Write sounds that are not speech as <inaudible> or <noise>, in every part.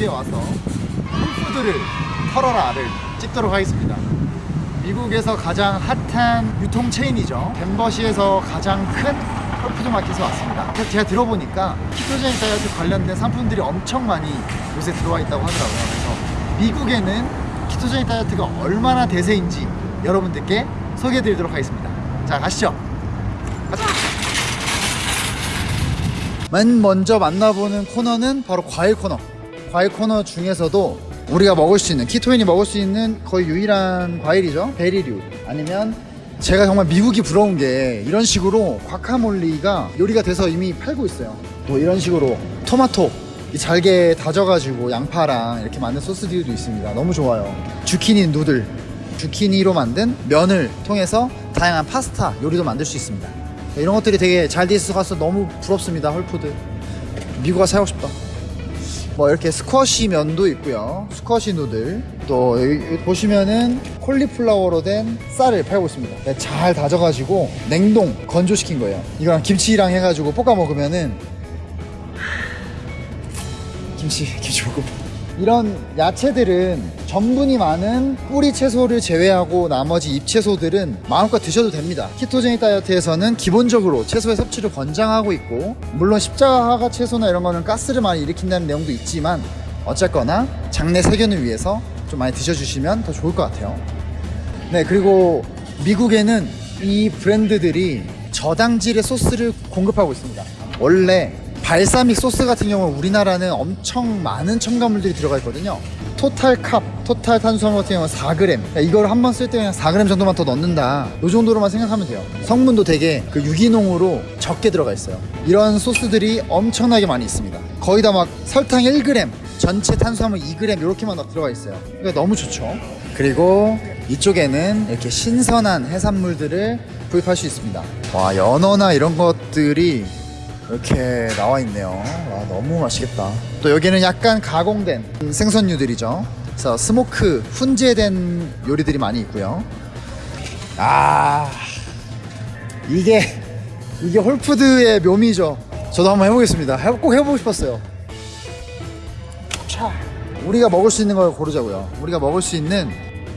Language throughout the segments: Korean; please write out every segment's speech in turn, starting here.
미국에 와서 Whole Foods를 털어라를 찍도록 하겠습니다. 미국에서 가장 핫한 유통 체인이죠. 덴버시에서 가장 큰 Whole Foods Market에 왔습니다. 제가 들어보니까 ketogenic 다이어트 관련된 상품들이 엄청 많이 요새 들어와 있다고 하더라고요. 그래서 미국에는 ketogenic 다이어트가 얼마나 대세인지 여러분들께 소개해 드리도록 하겠습니다. 자, 가시죠. 가자. 맨 먼저 만나보는 코너는 바로 과일 코너. 과일 코너 중에서도 우리가 먹을 수 있는 키토인이 먹을 수 있는 거의 유일한 과일이죠. 베리류 아니면 제가 정말 미국이 부러운 게 이런 식으로 과카몰리가 요리가 돼서 이미 팔고 있어요. 또 이런 식으로 토마토 이 잘게 다져가지고 양파랑 이렇게 만든 소스들도 있습니다. 너무 좋아요. 주키니 누들, 주키니로 만든 면을 통해서 다양한 파스타 요리도 만들 수 있습니다. 이런 것들이 되게 잘 돼 있어서 너무 부럽습니다. Whole Foods. 미국 가서 살고 싶다. 뭐 이렇게 스쿼시 면도 있고요. squash noodle. 또 여기 보시면은 콜리플라워로 된 쌀을 팔고 있습니다. 네, 잘 다져가지고 냉동 건조시킨 거예요. 이거랑 김치랑 해가지고 볶아 먹으면은 김치 김치볶음. 이런 야채들은 전분이 많은 뿌리 채소를 제외하고 나머지 잎 채소들은 마음껏 드셔도 됩니다. ketogenic 다이어트에서는 기본적으로 채소의 섭취를 권장하고 있고 물론 십자가 채소나 이런 거는 가스를 많이 일으킨다는 내용도 있지만 어쨌거나 장내 세균을 위해서 좀 많이 드셔주시면 더 좋을 것 같아요. 네 그리고 미국에는 이 브랜드들이 저당질의 소스를 공급하고 있습니다. 원래 발사믹 소스 같은 경우는 우리나라는 엄청 많은 첨가물들이 들어가 있거든요. 토탈 캅, 토탈 탄수화물 같은 경우는 4g. 그러니까 이걸 한 번 쓸 때 그냥 4g 정도만 더 넣는다. 이 정도로만 생각하면 돼요. 성분도 되게 그 유기농으로 적게 들어가 있어요. 이런 소스들이 엄청나게 많이 있습니다. 거의 다 막 설탕 1g, 전체 탄수화물 2g 이렇게만 막 들어가 있어요. 그러니까 너무 좋죠. 그리고 이쪽에는 이렇게 신선한 해산물들을 구입할 수 있습니다. 와, 연어나 이런 것들이 이렇게 나와 있네요. 와, 너무 맛있겠다. 또 여기는 약간 가공된 생선류들이죠. 그래서 스모크, 훈제된 요리들이 많이 있고요. 아, 이게, 이게 홀푸드의 묘미죠. 저도 한번 해보겠습니다. 해- 꼭 해보고 싶었어요. 차. 우리가 먹을 수 있는 걸 고르자고요. 우리가 먹을 수 있는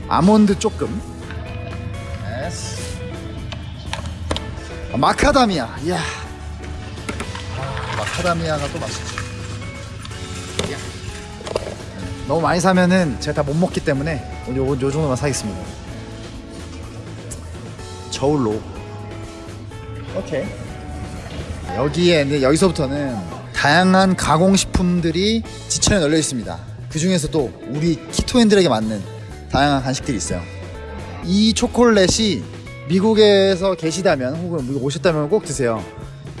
아몬드 조금. 마카다미아. 이야. 마카다미아가 또 맛있지. 야. 너무 많이 사면은 제가 다 못 먹기 때문에 요거 요 정도만 사겠습니다. 저울로. 오케이. 여기에 이제 여기서부터는 다양한 가공식품들이 지천에 널려 있습니다. 그 중에서도 우리 키토인들에게 맞는 다양한 간식들이 있어요. 이 초콜릿이 미국에서 계시다면 혹은 미국 오셨다면 꼭 드세요.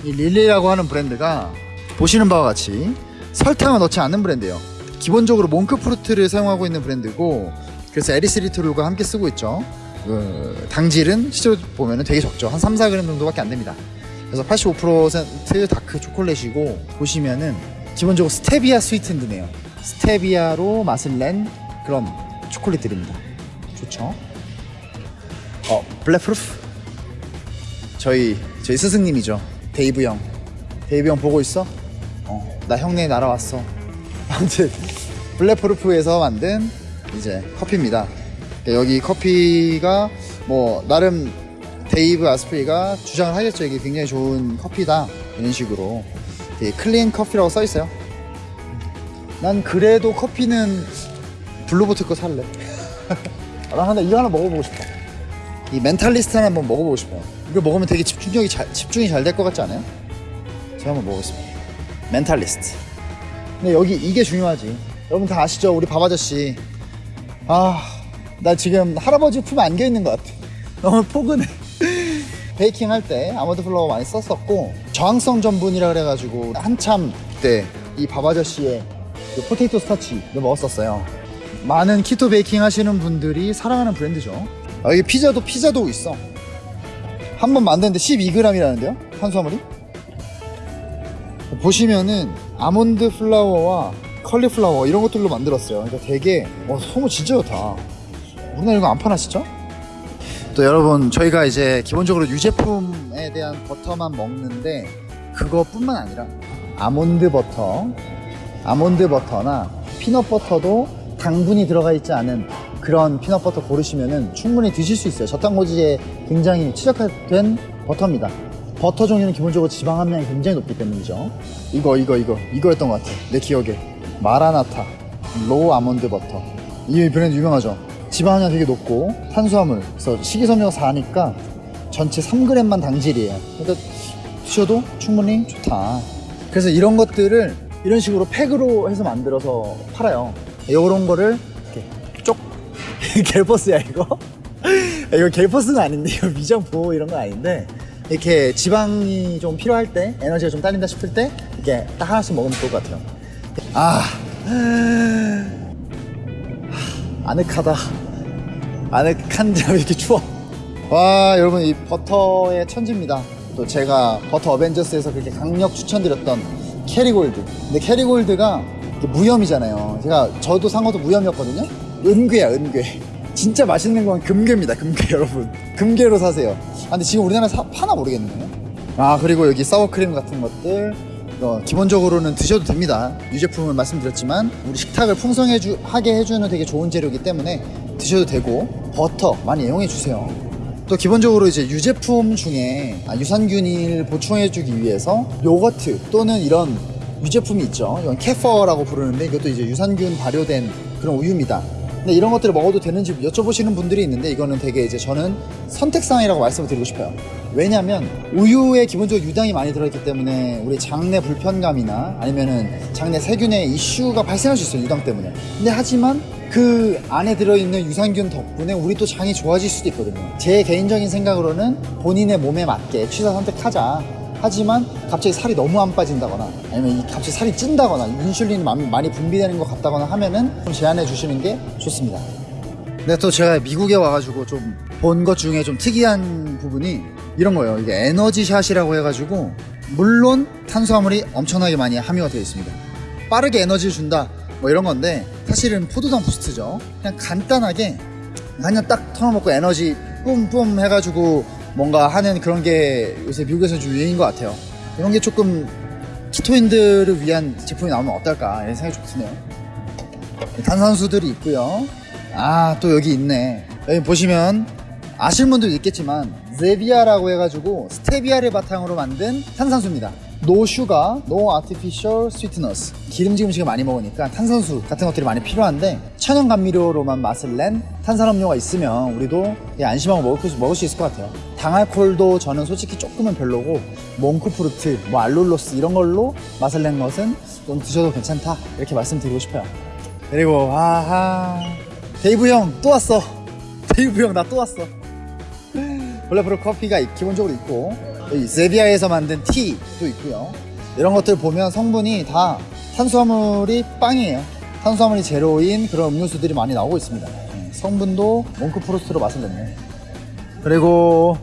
이 릴리라고 하는 브랜드가 보시는 바와 같이 설탕을 넣지 않는 브랜드예요. 기본적으로 몽크프루트를 사용하고 있는 브랜드고 그래서 erythritol과 함께 쓰고 있죠. 그 당질은 실제로 보면 되게 적죠. 한 3, 4g 정도밖에 안 됩니다. 그래서 85% dark 초콜릿이고 보시면은 기본적으로 스테비아 sweetened네요. 스테비아로 맛을 낸 그런 초콜릿들입니다. 좋죠? 어, Bulletproof 저희 저희 스승님이죠. 데이브 형. 데이브 형 보고 있어? 어, 나 형네 날아왔어. 아무튼 Bulletproof에서 만든 이제 커피입니다. 여기 커피가 뭐 나름 데이브 아스프리가 주장을 하겠죠. 이게 굉장히 좋은 커피다 이런 식으로 되게 clean 커피라고 써 있어요. 난 그래도 커피는 Blue Bottle 거 살래. <laughs> 아, 나 하나 이거 하나 먹어보고 싶어. 이 Mentalist 하나 한번 먹어보고 싶어요. 이거 먹으면 되게 집중력이 잘, 집중이 잘 될 것 같지 않아요? 제가 한번 먹어보겠습니다. Mentalist. 근데 여기 이게 중요하지. 여러분 다 아시죠? 우리 밥 아저씨. 아, 나 지금 할아버지 품에 안겨 있는 것 같아. <laughs> 너무 포근해. <laughs> 베이킹 할 때 almond flour 많이 썼었고 저항성 전분이라 그래가지고 한참 때 이 밥 아저씨의 그 potato starch를 먹었었어요. 많은 keto baking 하시는 분들이 사랑하는 브랜드죠. 아, 여기 피자도 피자도 있어. 한 번 만드는데 12g이라는데요? 탄수화물이? 보시면은 almond flour와 콜리플라워 이런 것들로 만들었어요. 그러니까 되게 어, 너무 진짜 좋다. 우리나라 이거 안 파나 진짜? 또 여러분 저희가 이제 기본적으로 유제품에 대한 버터만 먹는데 그거뿐만 아니라 아몬드 버터, 아몬드 버터나 피넛 버터도 당분이 들어가 있지 않은 그런 peanut butter 고르시면은 충분히 드실 수 있어요. 저탄고지에 굉장히 최적화된 버터입니다. 버터 종류는 기본적으로 지방 함량이 굉장히 높기 때문이죠. 이거, 이거, 이거, 이거였던 것 같아. 내 기억에. MaraNatha, raw almond butter. 이 브랜드 유명하죠. 지방 함량 되게 높고 탄수화물, 그래서 식이섬유가 4니까 전체 3g만 당질이에요. 그러니까 드셔도 충분히 좋다. 그래서 이런 것들을 이런 식으로 팩으로 해서 만들어서 팔아요. 이런 거를 이렇게 쪽 <laughs> 갤퍼스야 이거? <laughs> 이거 갤퍼스는 아닌데 이거 위장 보호 이런 건 아닌데 이렇게 지방이 좀 필요할 때 에너지가 좀 딸린다 싶을 때 이렇게 딱 하나씩 먹으면 좋을 것 같아요. 아 아늑하다. 아늑한데 왜 <laughs> 이렇게 추워? 와 여러분 이 버터의 천지입니다. 또 제가 버터 어벤져스에서 그렇게 강력 추천드렸던 Kerrygold. 근데 Kerrygold가 무염이잖아요. 제가 저도 산 것도 무염이었거든요. 은괴야 은괴. 진짜 맛있는 건 금괴입니다. 금괴 여러분. 금괴로 사세요. 아, 근데 지금 우리나라에 사, 파나 모르겠네요. 아 그리고 여기 sour cream 같은 것들 어, 기본적으로는 드셔도 됩니다. 유제품을 말씀드렸지만 우리 식탁을 풍성하게 해주는 되게 좋은 재료이기 때문에 드셔도 되고 버터 많이 이용해 주세요. 또 기본적으로 이제 유제품 중에 아, 유산균을 보충해 주기 위해서 요거트 또는 이런 유제품이 있죠. 이건 캐퍼라고 부르는데 이것도 이제 유산균 발효된 그런 우유입니다. 근데 이런 것들을 먹어도 되는지 여쭤보시는 분들이 있는데 이거는 되게 이제 저는 선택사항이라고 말씀을 드리고 싶어요. 왜냐면 우유에 기본적으로 유당이 많이 들어있기 때문에 우리 장내 불편감이나 아니면은 장내 세균의 이슈가 발생할 수 있어요. 유당 때문에. 근데 하지만 그 안에 들어있는 유산균 덕분에 우리 또 장이 좋아질 수도 있거든요. 제 개인적인 생각으로는 본인의 몸에 맞게 취사 선택하자. 하지만 갑자기 살이 너무 안 빠진다거나 아니면 이 갑자기 살이 찐다거나 인슐린이 많이 분비되는 것 같다거나 하면은 좀 제한해 주시는 게 좋습니다. 근데 또 제가 미국에 와가지고 좀 본 것 중에 좀 특이한 부분이 이런 거예요. 이게 에너지샷이라고 해가지고 물론 탄수화물이 엄청나게 많이 함유가 되어 있습니다. 빠르게 에너지를 준다 뭐 이런 건데 사실은 포도당 부스트죠. 그냥 간단하게 그냥 딱 털어먹고 에너지 뿜뿜 해가지고 뭔가 하는 그런 게 요새 미국에서 좀 유행인 것 같아요. 이런 게 조금 키토인들을 위한 제품이 나오면 어떨까 이런 생각이 좀 드네요. 탄산수들이 있고요. 아 또 여기 있네. 여기 보시면 아실 분들도 있겠지만 제비아라고 해가지고 스테비아를 바탕으로 만든 탄산수입니다. no sugar, no artificial sweeteners 기름진 음식을 많이 먹으니까 탄산수 같은 것들이 많이 필요한데 천연 감미료로만 맛을 낸 탄산음료가 있으면 우리도 되게 안심하고 먹을 수, 먹을 수 있을 것 같아요. 당알콜도 저는 솔직히 조금은 별로고 monk fruit, 뭐 allulose 이런 걸로 맛을 낸 것은 좀 드셔도 괜찮다 이렇게 말씀드리고 싶어요. 그리고 아하 데이브 형 또 왔어. <laughs> 데이브 형 나 또 왔어. <laughs> 블랙프로 커피가 기본적으로 있고 세비야에서 만든 티도 있고요. 이런 것들 보면 성분이 다 탄수화물이 빵이에요. 탄수화물이 제로인 그런 음료수들이 많이 나오고 있습니다. 네, 성분도 몽크프로스트로 맛을 냈네 그리고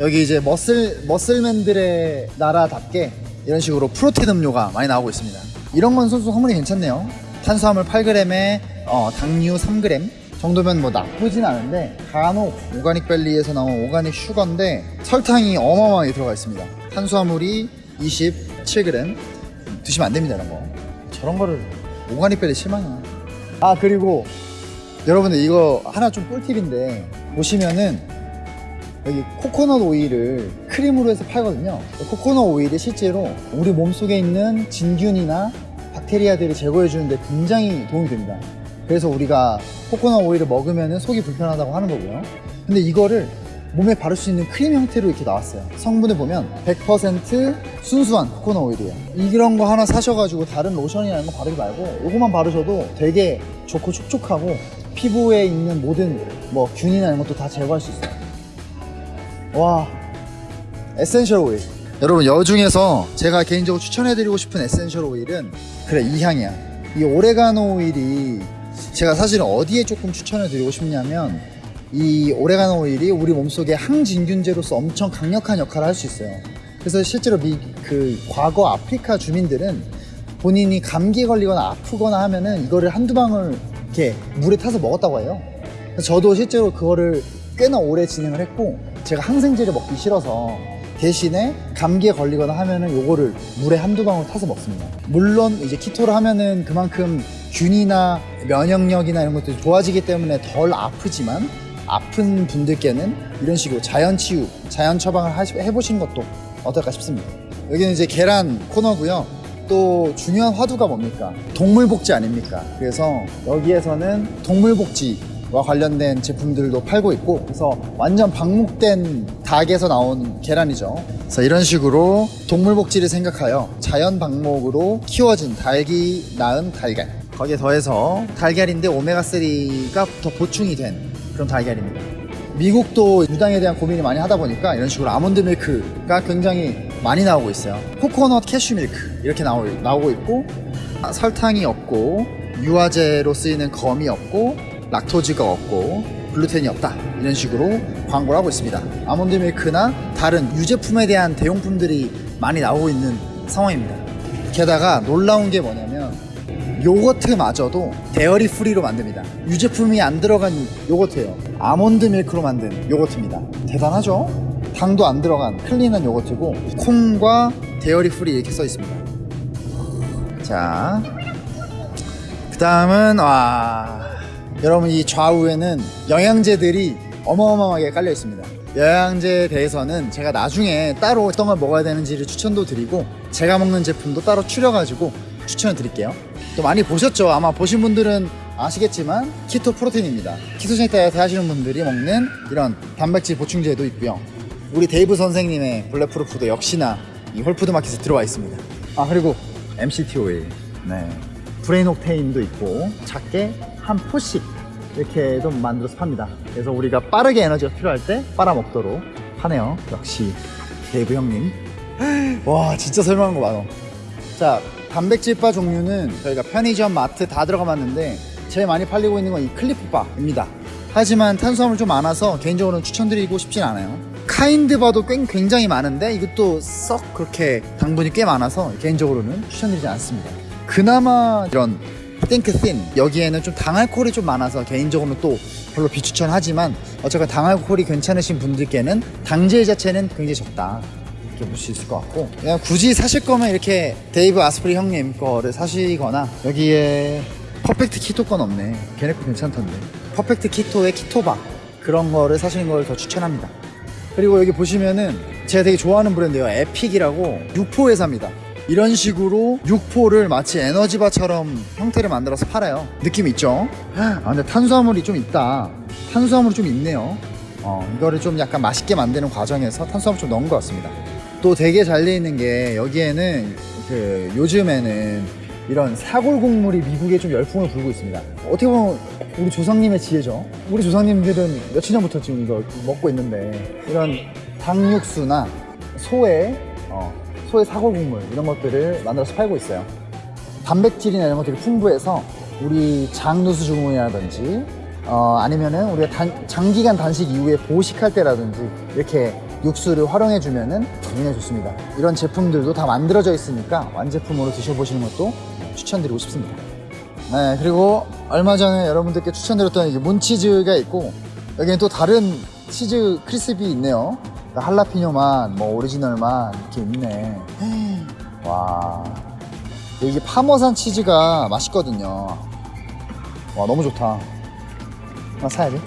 여기 이제 머슬 머슬맨들의 나라답게 이런 식으로 프로틴 음료가 많이 나오고 있습니다. 이런 건 소수 성분이 괜찮네요. 탄수화물 8g에 어, 당류 3g 정도면 뭐 나쁘진 않은데 간혹 Organic Valley에서 나온 organic sugar인데 설탕이 어마어마하게 들어가 있습니다. 탄수화물이 27g 드시면 안 됩니다 이런 거. 저런 거를 Organic Valley 실망이야. 아 그리고 여러분들 이거 하나 좀 꿀팁인데 보시면은 여기 코코넛 오일을 크림으로 해서 팔거든요. 코코넛 오일이 실제로 우리 몸속에 있는 진균이나 박테리아들을 제거해 주는데 굉장히 도움이 됩니다 그래서 우리가 코코넛 오일을 먹으면 속이 불편하다고 하는 거고요. 근데 이거를 몸에 바를 수 있는 크림 형태로 이렇게 나왔어요. 성분을 보면 100% 순수한 코코넛 오일이에요. 이런 거 하나 사셔가지고 다른 로션이나 이런 거 바르지 말고 이거만 바르셔도 되게 좋고 촉촉하고 피부에 있는 모든 뭐 균이나 이런 것도 다 제거할 수 있어요. 와 essential oil. 여러분 여 중에서 제가 개인적으로 추천해드리고 싶은 essential oil은 그래 이 향이야. 이 오레가노 오일이 제가 사실은 어디에 조금 추천을 드리고 싶냐면 이 오레가노 오일이 우리 몸속에 항진균제로서 엄청 강력한 역할을 할 수 있어요 그래서 실제로 미, 그 과거 아프리카 주민들은 본인이 감기에 걸리거나 아프거나 하면은 이거를 한두 방울 이렇게 물에 타서 먹었다고 해요 저도 실제로 그거를 꽤나 오래 진행을 했고 제가 항생제를 먹기 싫어서 대신에 감기에 걸리거나 하면은 요거를 물에 한두 방울 타서 먹습니다. 물론 이제 키토를 하면은 그만큼 균이나 면역력이나 이런 것들이 좋아지기 때문에 덜 아프지만 아픈 분들께는 이런 식으로 자연 치유, 자연 처방을 하시- 해보시는 것도 어떨까 싶습니다. 여기는 이제 계란 코너고요. 또 중요한 화두가 뭡니까? 동물 복지 아닙니까? 그래서 여기에서는 동물 복지와 관련된 제품들도 팔고 있고 그래서 완전 방목된 닭에서 나온 계란이죠. 그래서 이런 식으로 동물 복지를 생각하여 자연 방목으로 키워진 닭이 낳은 달걀. 거기에 더해서 달걀인데 오메가3가 더 보충이 된 그런 달걀입니다. 미국도 유당에 대한 고민을 많이 하다 보니까 이런 식으로 아몬드 밀크가 굉장히 많이 나오고 있어요. 코코넛 캐슈 밀크 이렇게 나오, 나오고 있고 아, 설탕이 없고 유화제로 쓰이는 gum이 없고 lactose가 없고 글루텐이 없다 이런 식으로 광고를 하고 있습니다. almond milk나 다른 유제품에 대한 대용품들이 많이 나오고 있는 상황입니다. 게다가 놀라운 게 뭐냐면 요거트마저도 dairy free로 만듭니다. 유제품이 안 들어간 요거트예요. almond milk로 만든 요거트입니다. 대단하죠? 당도 안 들어간 clean한 요거트고 콩과 dairy free 이렇게 써 있습니다. 자, 그 다음은 와 여러분 이 좌우에는 영양제들이 어마어마하게 깔려 있습니다. 영양제에 대해서는 제가 나중에 따로 어떤 걸 먹어야 되는지를 추천도 드리고 제가 먹는 제품도 따로 추려가지고 추천을 드릴게요. 또 많이 보셨죠? 아마 보신 분들은 아시겠지만 keto protein입니다. ketogenic 다이어트 하시는 분들이 먹는 이런 단백질 보충제도 있고요. 우리 데이브 선생님의 Bulletproof도 역시나 이 홀푸드 마켓에 들어와 있습니다. 아 그리고 MCT 오일, 네, Brain Octane도 있고 작게 한 포씩 이렇게 좀 만들어서 팝니다. 그래서 우리가 빠르게 에너지가 필요할 때 빨아 먹도록 하네요. 역시 데이브 형님. <gasps> 와 진짜 설명한 거 많아. 자 단백질바 종류는 저희가 편의점, 마트 다 들어가 봤는데 제일 많이 팔리고 있는 건 이 클리프바입니다. 하지만 탄수화물 좀 많아서 개인적으로는 추천드리고 싶진 않아요. 카인드바도 꽤 굉장히 많은데 이것도 썩 그렇게 당분이 꽤 많아서 개인적으로는 추천드리지 않습니다. 그나마 이런 thinkThin 여기에는 좀 당알코올이 좀 많아서 개인적으로는 또 별로 비추천하지만 어쨌건 당알코올이 괜찮으신 분들께는 당질 자체는 굉장히 적다. 이렇게 볼 수 있을 것 같고. 그냥 굳이 사실 거면 이렇게 데이브 아스프리 형님 거를 사시거나 여기에 퍼펙트 키토 건 없네. 걔네 거 괜찮던데. 퍼펙트 키토의 keto바 그런 거를 사시는 걸 더 추천합니다. 그리고 여기 보시면은 제가 되게 좋아하는 브랜드예요. 에픽이라고 육포 회사입니다. 이런 식으로 육포를 마치 에너지바처럼 형태를 만들어서 팔아요. 느낌 있죠? 아 근데 탄수화물이 좀 있다. 탄수화물이 좀 있네요. 어, 이거를 좀 약간 맛있게 만드는 과정에서 탄수화물 좀 넣은 것 같습니다 또 되게 잘 돼 있는 게 여기에는 그 요즘에는 이런 사골 국물이 미국에 좀 열풍을 불고 있습니다. 어떻게 보면 우리 조상님의 지혜죠. 우리 조상님들은 며칠 전부터 지금 이거 먹고 있는데 이런 닭육수나 소의 어, 소의 사골 국물 이런 것들을 만들어서 팔고 있어요. 단백질이나 이런 것들이 풍부해서 우리 장누수 증후군이라든지 어, 아니면은 우리가 단- 장기간 단식 이후에 보식할 때라든지 이렇게 육수를 활용해 주면은 굉장히 좋습니다. 이런 제품들도 다 만들어져 있으니까 완제품으로 드셔보시는 것도 추천드리고 싶습니다. 네, 그리고 얼마 전에 여러분들께 추천드렸던 이게 몬치즈가 있고 여기는 또 다른 치즈 크리스피 있네요. 그러니까 할라피뇨만, 뭐 오리지널만 이렇게 있네. <gasps> 와, 이게 파머산 치즈가 맛있거든요. 와, 너무 좋다. 하나 사야지.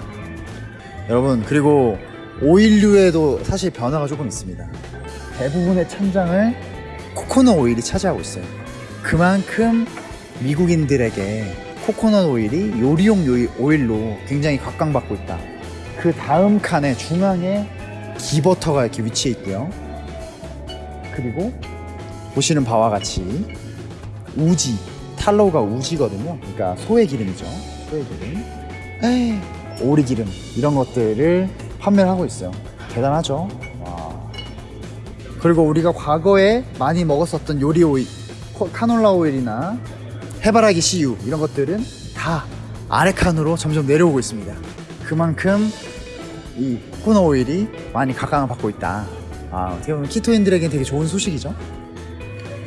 여러분, 그리고 오일류에도 사실 변화가 조금 있습니다. 대부분의 찬장을 코코넛 오일이 차지하고 있어요. 그만큼 미국인들에게 코코넛 오일이 요리용 오일로 굉장히 각광받고 있다. 그 다음 칸에 중앙에 기버터가 이렇게 위치해 있고요. 그리고 보시는 바와 같이 우지, 탈로우가 우지거든요. 그러니까 소의 기름이죠. 소의 기름. 에이, 오리 기름 이런 것들을 판매를 하고 있어요. 대단하죠. 와. 그리고 우리가 과거에 많이 먹었었던 요리 오일, 코- 카놀라 오일이나 해바라기 씨유 이런 것들은 다 아래 칸으로 점점 내려오고 있습니다. 그만큼 이 코코넛 오일이 많이 각광을 받고 있다. 아, 어떻게 보면 키토인들에겐 되게 좋은 소식이죠.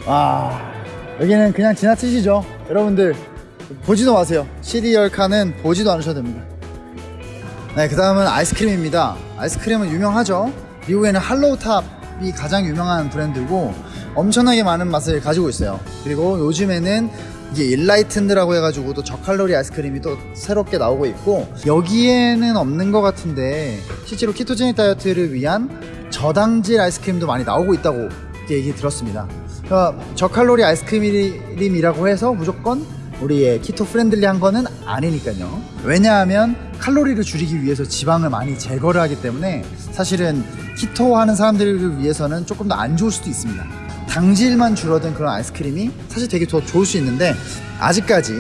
아, 여기는 그냥 지나치시죠. 여러분들 보지도 마세요. 시리얼 칸은 보지도 않으셔도 됩니다. 네, 그 다음은 아이스크림입니다. 아이스크림은 유명하죠. 미국에는 할로우탑 이 가장 유명한 브랜드고 엄청나게 많은 맛을 가지고 있어요. 그리고 요즘에는 이게 일라이튼드라고 해가지고 또 저칼로리 아이스크림이 또 새롭게 나오고 있고 여기에는 없는 것 같은데 실제로 키토제닉 다이어트를 위한 저당질 아이스크림도 많이 나오고 있다고 얘기 들었습니다. 그러니까 저칼로리 아이스크림이라고 해서 무조건 우리의 keto friendly한 거는 아니니까요. 왜냐하면 칼로리를 줄이기 위해서 지방을 많이 제거를 하기 때문에 사실은 keto 하는 사람들을 위해서는 조금 더 안 좋을 수도 있습니다. 당질만 줄어든 그런 아이스크림이 사실 되게 더 좋을 수 있는데 아직까지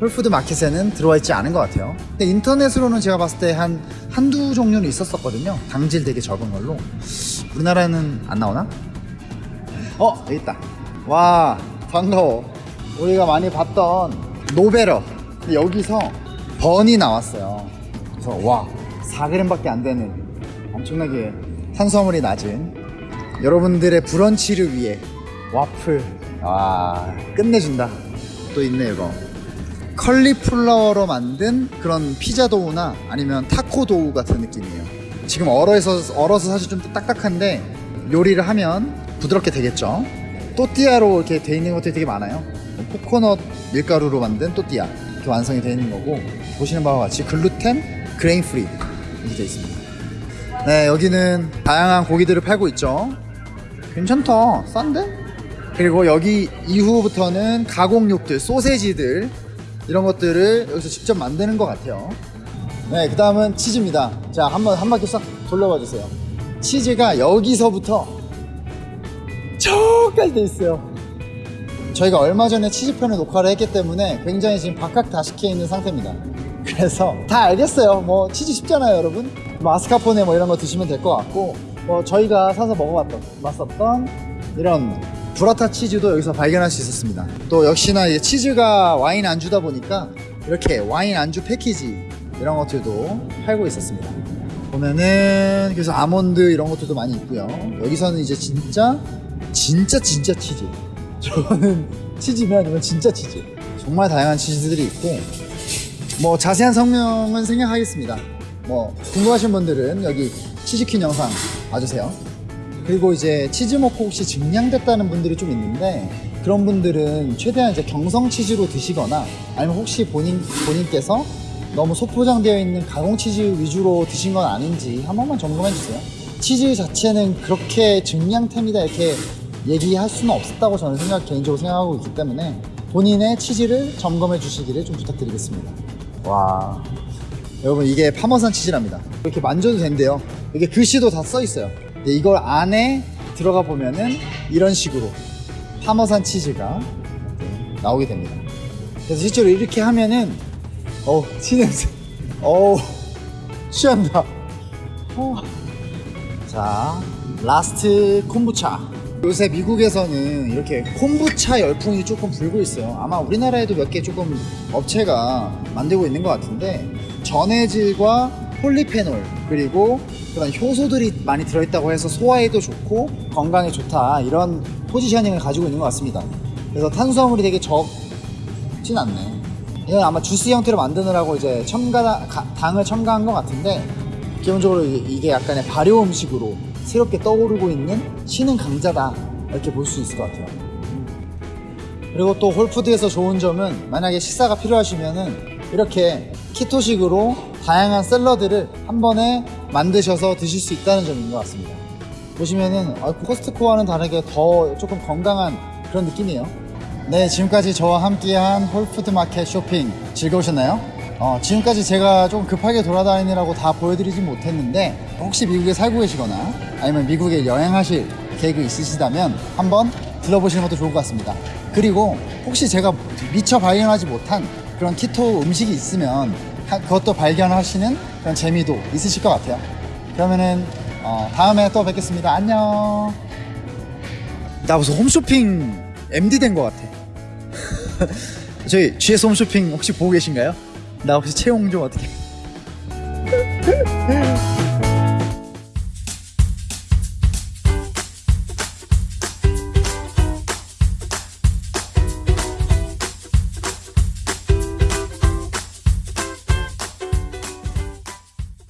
홀푸드 마켓에는 들어와 있지 않은 것 같아요. 근데 인터넷으로는 제가 봤을 때 한 한두 종류는 있었었거든요. 당질 되게 적은 걸로. 우리나라에는 안 나오나? 어, 여기 있다. 와, 반가워. 우리가 많이 봤던 노베러. 여기서 번이 나왔어요. 그래서 와, 4g밖에 안 되는 엄청나게 탄수화물이 낮은 여러분들의 브런치를 위해 와플. 와, 끝내준다. 또 있네, 이거. 컬리플라워로 만든 그런 피자 도우나 아니면 타코 도우 같은 느낌이에요. 지금 얼어서, 얼어서 사실 좀 딱딱한데 요리를 하면 부드럽게 되겠죠. 또띠아로 이렇게 돼 있는 것들이 되게 많아요. 코코넛 밀가루로 만든 또띠아 이렇게 완성이 되어 있는 거고 보시는 바와 같이 gluten, grain free 이렇게 되어 있습니다. 네, 여기는 다양한 고기들을 팔고 있죠. 괜찮다. 싼데? 그리고 여기 이후부터는 가공육들, 소세지들 이런 것들을 여기서 직접 만드는 것 같아요. 네, 그 다음은 치즈입니다. 자, 한 번 한 바퀴 싹 돌려봐 주세요. 치즈가 여기서부터 저까지 돼 있어요. 저희가 얼마 전에 치즈편을 녹화를 했기 때문에 굉장히 지금 박학다식해 있는 상태입니다. 그래서 다 알겠어요. 뭐 치즈 쉽잖아요, 여러분. 마스카포네 뭐 이런 거 드시면 될 것 같고, 뭐 저희가 사서 먹어봤던, 맛었던 이런 브라타 치즈도 여기서 발견할 수 있었습니다. 또 역시나 이제 치즈가 와인 안주다 보니까 이렇게 와인 안주 패키지 이런 것들도 팔고 있었습니다. 보면은 그래서 아몬드 이런 것들도 많이 있고요. 여기서는 이제 진짜 진짜 진짜 치즈. 저거는 치즈면 이건 진짜 치즈. 정말 다양한 치즈들이 있고 뭐 자세한 성명은 생략하겠습니다. 뭐 궁금하신 분들은 여기 치즈퀸 영상 봐주세요. 그리고 이제 치즈 먹고 혹시 증량됐다는 분들이 좀 있는데 그런 분들은 최대한 이제 경성 치즈로 드시거나 아니면 혹시 본인 본인께서 너무 소포장되어 있는 가공 치즈 위주로 드신 건 아닌지 한 번만 점검해 주세요. 치즈 자체는 그렇게 증량템이다 이렇게 얘기할 수는 없었다고 저는 생각 개인적으로 생각하고 있기 때문에 본인의 치즈를 점검해 주시기를 좀 부탁드리겠습니다. 와 여러분 이게 파머산 치즈랍니다. 이렇게 만져도 된대요. 이게 글씨도 다 써 있어요. 근데 이걸 안에 들어가 보면은 이런 식으로 파머산 치즈가 나오게 됩니다. 그래서 실제로 이렇게 하면은 어 치즈 냄새 어우 취한다. 어. 자 last 콤부차 요새 미국에서는 이렇게 콤부차 열풍이 조금 불고 있어요. 아마 우리나라에도 몇 개 조금 업체가 만들고 있는 것 같은데 전해질과 폴리페놀 그리고 그런 효소들이 많이 들어있다고 해서 소화에도 좋고 건강에 좋다 이런 포지셔닝을 가지고 있는 것 같습니다. 그래서 탄수화물이 되게 적진 않네. 이건 아마 주스 형태로 만드느라고 이제 첨가 당을 첨가한 것 같은데 기본적으로 이게 약간의 발효 음식으로 새롭게 떠오르고 있는 신흥 강자다 이렇게 볼 수 있을 것 같아요. 그리고 또 홀푸드에서 좋은 점은 만약에 식사가 필요하시면은 이렇게 keto식으로 다양한 샐러드를 한 번에 만드셔서 드실 수 있다는 점인 것 같습니다. 보시면은 아, 코스트코와는 다르게 더 조금 건강한 그런 느낌이에요. 네, 지금까지 저와 함께한 홀푸드 마켓 쇼핑 즐거우셨나요? 어, 지금까지 제가 좀 급하게 돌아다니느라고 다 보여드리진 못했는데 혹시 미국에 살고 계시거나 아니면 미국에 여행하실 계획이 있으시다면 한번 들러보시는 것도 좋을 것 같습니다. 그리고 혹시 제가 미처 발견하지 못한 그런 키토 음식이 있으면 그것도 발견하시는 그런 재미도 있으실 것 같아요. 그러면은 어, 다음에 또 뵙겠습니다. 안녕. 나 무슨 홈쇼핑 MD 된 것 같아. <laughs> 저희 GS 홈쇼핑 혹시 보고 계신가요? 나 혹시 채용 좀 어떻게? <laughs>